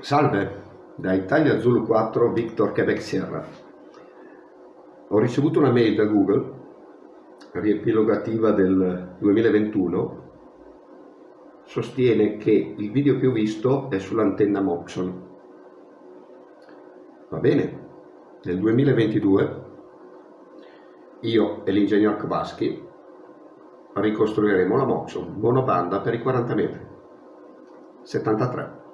Salve, da Italia Zulu 4 Victor Quebec Sierra. Ho ricevuto una mail da Google, riepilogativa del 2021, sostiene che il video più visto è sull'antenna Moxon. Va bene, nel 2022 io e l'ingegner Kowalski ricostruiremo la Moxon, monobanda per i 40 metri. 73.